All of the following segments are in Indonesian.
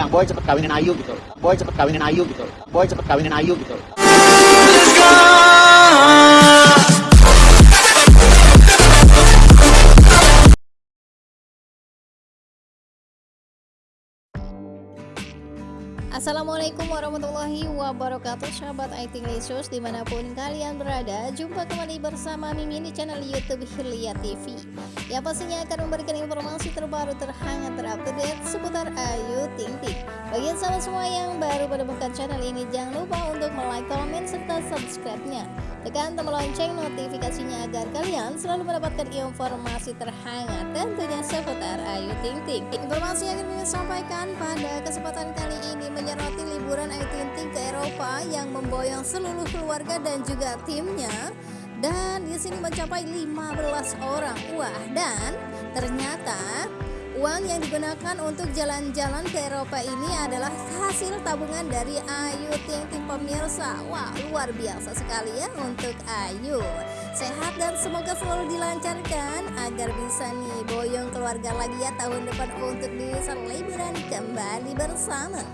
bilang boy cepet kawinin Ayu gitu. Boy cepet kawinin Ayu gitu. Boy cepet kawinin Ayu gitu Assalamualaikum warahmatullahi wabarakatuh Sahabat IT Lesus di mana pun kalian berada Jumpa kembali bersama Mimin di channel Youtube Hilya TV Yang pastinya akan memberikan informasi terbaru terhangat terupdate seputar Ayu Ting Ting. Bagi sahabat semua yang baru menemukan channel ini Jangan lupa untuk like, komen, serta subscribe-nya. Tekan tombol lonceng notifikasinya agar kalian selalu mendapatkan informasi terhangat tentunya seputar Ayu Ting Ting. Informasi yang ingin sampaikan pada kesempatan kali ini menyoroti liburan Ayu ke Eropa yang memboyong seluruh keluarga dan juga timnya dan di sini mencapai 15 orang. Wah, dan ternyata Uang yang digunakan untuk jalan-jalan ke Eropa ini adalah hasil tabungan dari Ayu Ting Ting pemirsa. Wah, luar biasa sekali ya untuk Ayu. Sehat dan semoga selalu dilancarkan agar bisa nih boyong keluarga lagi ya tahun depan untuk bisa liburan kembali bersama.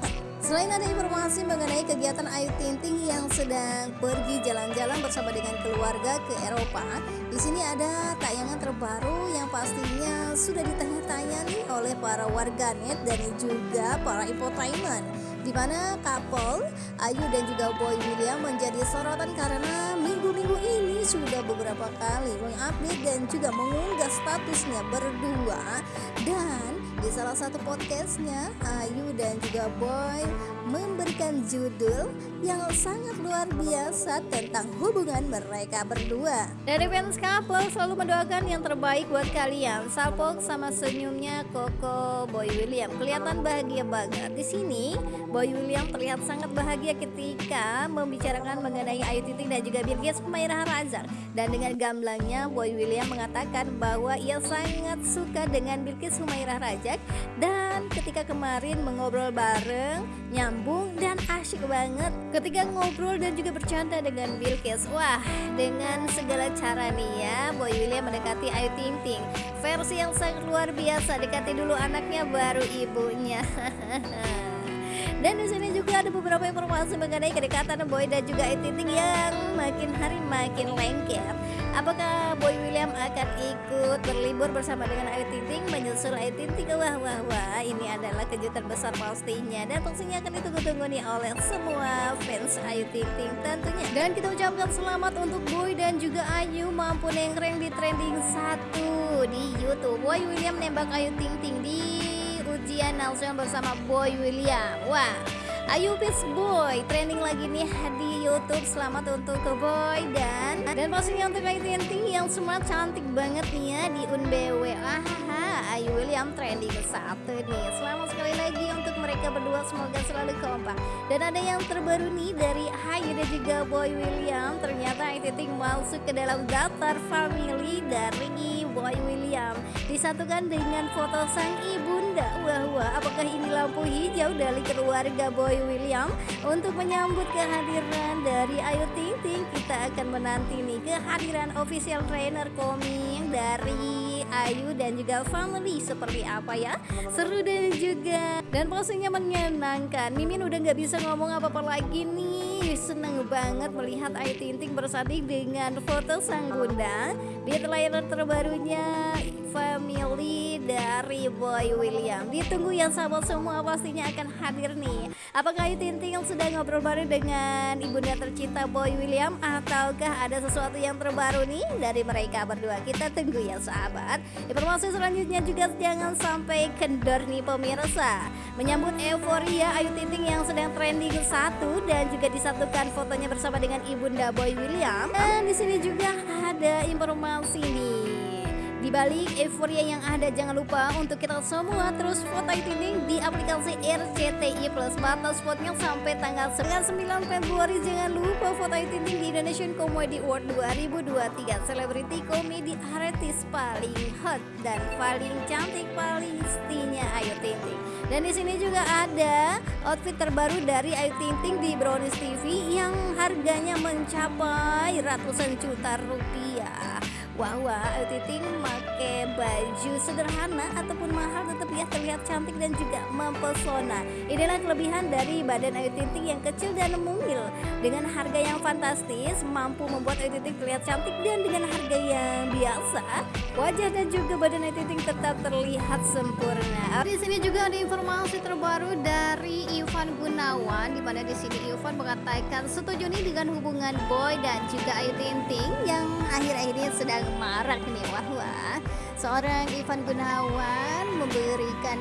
Selain ada informasi mengenai kegiatan Ayu Ting yang sedang pergi jalan-jalan bersama dengan keluarga ke Eropa, di sini ada tayangan terbaru yang pastinya sudah ditanya-tanya nih oleh para warganet dan juga para infotainment di mana couple Ayu dan juga Boy William menjadi sorotan karena minggu-minggu ini sudah beberapa kali mengupdate dan juga mengunggah statusnya berdua dan di salah satu podcastnya, Ayu dan juga Boy memberikan judul yang sangat luar biasa tentang hubungan mereka berdua. Dari fans couple selalu mendoakan yang terbaik buat kalian. Salpok sama senyumnya Koko Boy William kelihatan bahagia banget. Di sini Boy William terlihat sangat bahagia ketika membicarakan mengenai Ayu Ting dan juga Birgit Humairah Razak. Dan dengan gamblangnya Boy William mengatakan bahwa ia sangat suka dengan Bilkis Humairah Rajak. Dan ketika kemarin mengobrol bareng nyambung dan asyik banget. Ketika ngobrol dan juga bercanda dengan Bilkis wah dengan segala cara nih ya Boy William mendekati Ayu Ting Ting. Versi yang sangat luar biasa dekati dulu anaknya baru ibunya Dan di sini juga ada beberapa informasi mengenai kedekatan Boy dan juga Ting yang makin hari makin lengket. Apakah Boy William akan ikut berlibur bersama dengan Ayu Ting Ting menyusul Ayu Ting Ting? Wah wah wah, ini adalah kejutan besar pastinya dan pastinya akan ditunggu-tunggu nih oleh semua fans Ayu Ting tentunya. Dan kita ucapkan selamat untuk Boy dan juga Ayu mampu nengkreng di trending satu di YouTube. Boy William nembak Ayu Ting Ting di Nelson bersama Boy William. Wah Ayu Peace Boy trending lagi nih di YouTube. Selamat untuk ke Boy dan dan pastinya untuk Ayu yang semua cantik banget nih ya di Unbw aha Ayu William trending satu nih. Selamat sekali lagi untuk mereka berdua. Semoga selalu kompak. Dan ada yang terbaru nih dari Ayu dan juga Boy William. Ternyata Ayu Ting masuk ke dalam daftar family dari Boy William. Disatukan dengan foto sang ibunda. Wah wah apakah ini lampu hijau dari keluarga Boy William? Untuk menyambut kehadiran dari Ayu Ting Ting kita akan menanti nih kehadiran official trainer koming dari Ayu dan juga family seperti apa ya. Seru dan juga dan pastinya menyenangkan. Mimin udah nggak bisa ngomong apa-apa lagi nih. Seneng banget melihat Ayu Ting Ting bersanding dengan foto sang bunda di trailer terbarunya family dari Boy William. Ditunggu yang sahabat semua pastinya akan hadir nih. Apakah Ayu Ting Ting sudah ngobrol bareng dengan ibunda tercinta Boy William ataukah ada sesuatu yang terbaru nih dari mereka berdua? Kita tunggu ya sahabat. Informasi selanjutnya juga jangan sampai kendor nih pemirsa. Menyambut euforia Ayu Ting yang sedang trending satu dan juga disatukan fotonya bersama dengan ibunda Boy William. Dan di sini juga ada informasi nih di balik euforia yang ada jangan lupa untuk kita semua terus foto Ting di aplikasi RCTI Plus. Batas spotnya sampai tanggal 9 Februari. Jangan lupa foto Ting di Indonesian Comedy Award 2023 selebriti komedi artis paling hot dan paling cantik paling istinya Ayu Ting dan di sini juga ada outfit terbaru dari Ayu Ting di Brownies TV yang harganya mencapai ratusan juta rupiah bahwa Ayu pakai baju sederhana ataupun mahal tetap ya terlihat cantik dan juga mempesona. Inilah kelebihan dari badan Ayu Ting Ting yang kecil dan mungil. Dengan harga yang fantastis mampu membuat Ayu Ting Ting terlihat cantik dan dengan harga yang biasa wajah dan juga badan Ayu Ting Ting tetap terlihat sempurna. Di sini juga ada informasi terbaru dari Ivan Gunawan di mana di sini Ivan mengatakan setuju nih dengan hubungan Boy dan juga Ayu Ting Ting yang akhir-akhir ini sedang marak nih wah wah. Seorang Ivan Gunawan memberikan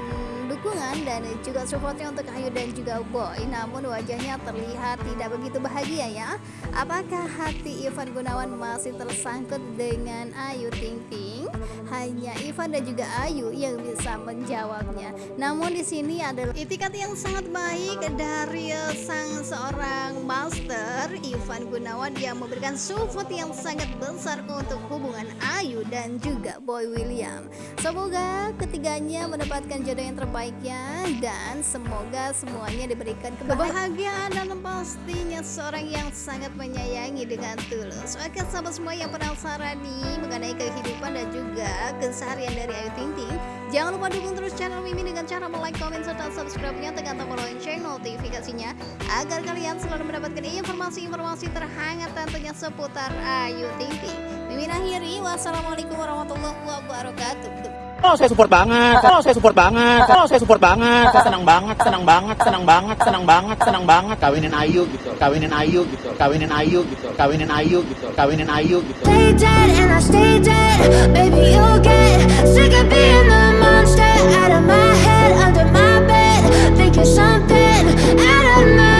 dukungan dan juga supportnya untuk Ayu dan juga Boy. Namun wajahnya terlihat tidak begitu bahagia ya. Apakah hati Ivan Gunawan masih tersangkut dengan Ayu Ting Ting? Hanya Ivan dan juga Ayu yang bisa menjawabnya. Namun di sini adalah itikat yang sangat baik dari sang seorang master Ivan Gunawan. Yang memberikan support yang sangat besar untuk hubungan Ayu dan juga Boy William. Semoga ketiganya mendapatkan jodoh yang terbaik terbaiknya dan semoga semuanya diberikan kebahagiaan. Dan pastinya seorang yang sangat menyayangi dengan tulus. Oke sahabat semua yang penasaran nih mengenai kehidupan dan juga keseharian dari Ayu Ting Ting jangan lupa dukung terus channel Mimi dengan cara like, komen, serta subscribe-nya. Tekan tombol lonceng notifikasinya agar kalian selalu mendapatkan informasi-informasi terhangat tentunya seputar Ayu Ting Ting. Mimin akhiri. Wassalamualaikum warahmatullahi wabarakatuh Oh saya support banget, oh saya support banget, oh saya support banget, saya senang banget, senang banget, senang banget, senang banget, senang banget. Kawinin Ayu gitu, kawinin Ayu gitu, kawinin Ayu gitu, kawinin Ayu gitu, kawinin Ayu gitu. Stay dead and I stay dead, baby you'll get sick of being the monster out of my head, under my bed, think you're something out of my.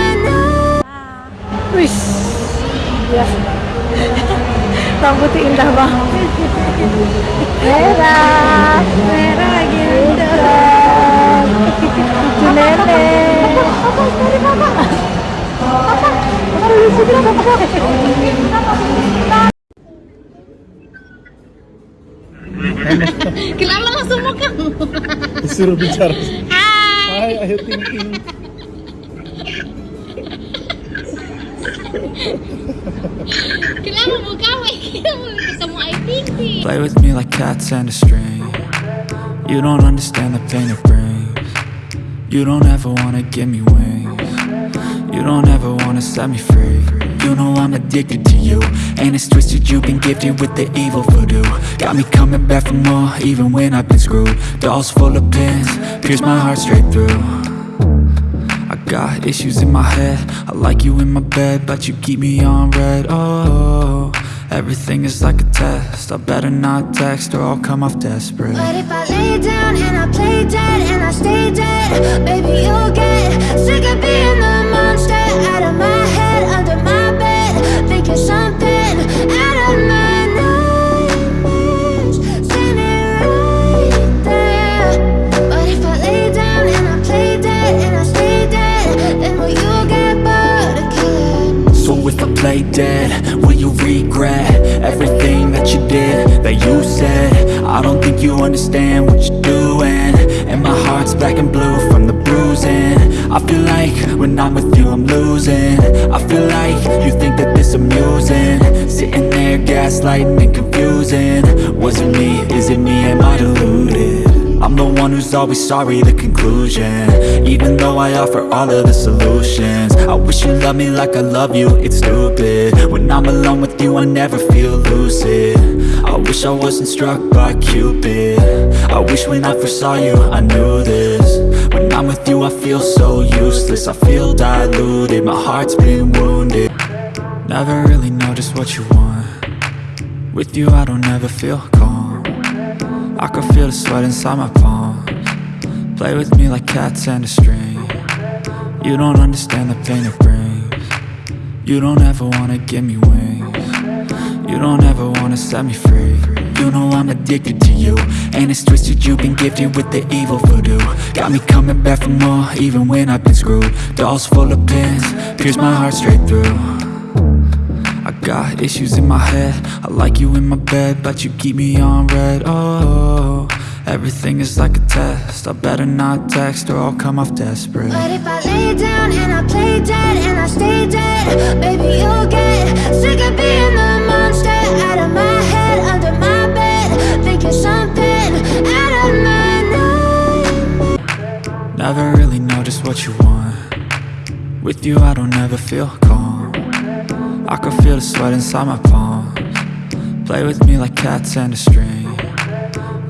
Wih, ya. Rambutnya indah banget. Merah, Bicara. I thinking. Kilala mo I. Play with me like cats and a string. You don't understand the pain it brings. You don't ever wanna give me wings. You don't ever wanna set me free. You know I'm addicted to you. And it's twisted you've been gifted with the evil voodoo. Got me coming back for more even when I've been screwed. Dolls full of pins, pierce my heart straight through. I got issues in my head. I like you in my bed But you keep me on red. Oh, everything is like a test. I better not text or I'll come off desperate. But if I lay down and I play dead and I stay dead Baby, you'll get sick of being the monster out of my head, under my bed Think you're something out of my nightmares. Standing right there. But if I lay down and I play dead and I stay dead Then will you get bored of killing So if I play dead, will you regret Everything that you did, that you said. I don't think you understand what you're doing. And my heart's black and blue from the bruising. I feel like when I'm with you I'm losing. I feel like you think that this amusing. Sitting there gaslighting and confusing. Was it me, is it me, am I deluded? I'm the one who's always sorry, the conclusion. Even though I offer all of the solutions. I wish you loved me like I love you, it's stupid. When I'm alone with you, I never feel lucid. I wish I wasn't struck by Cupid. I wish when I first saw you, I knew this. When I'm with you, I feel so useless. I feel diluted, my heart's been wounded. Never really know just what you want. With you, I don't ever feel I can feel the sweat inside my palms. Play with me like cats and a string. You don't understand the pain it brings. You don't ever wanna give me wings. You don't ever wanna set me free. You know I'm addicted to you And it's twisted you've been gifted with the evil voodoo. Got me coming back for more even when I've been screwed. Dolls full of pins, pierce my heart straight through I got issues in my head. I like you in my bed But you keep me on red. Oh, everything is like a test. I better not text Or I'll come off desperate. But if I lay down And I play dead And I stay dead Baby, you'll get Sick of being the monster Out of my head Under my bed Thinking something Out of my nightmare Never really know just what you want. With you I don't ever feel calm. I can feel the sweat inside my palms. Play with me like cats and a string.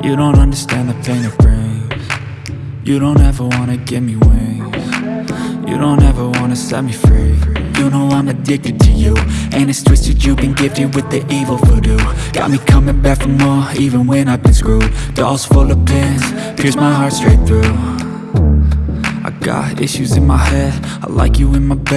You don't understand the pain it brings. You don't ever wanna give me wings. You don't ever wanna set me free. You know I'm addicted to you And it's twisted you've been gifted with the evil voodoo. Got me coming back for more even when I've been screwed. Dolls full of pins, pierce my heart straight through. I got issues in my head, I like you in my bed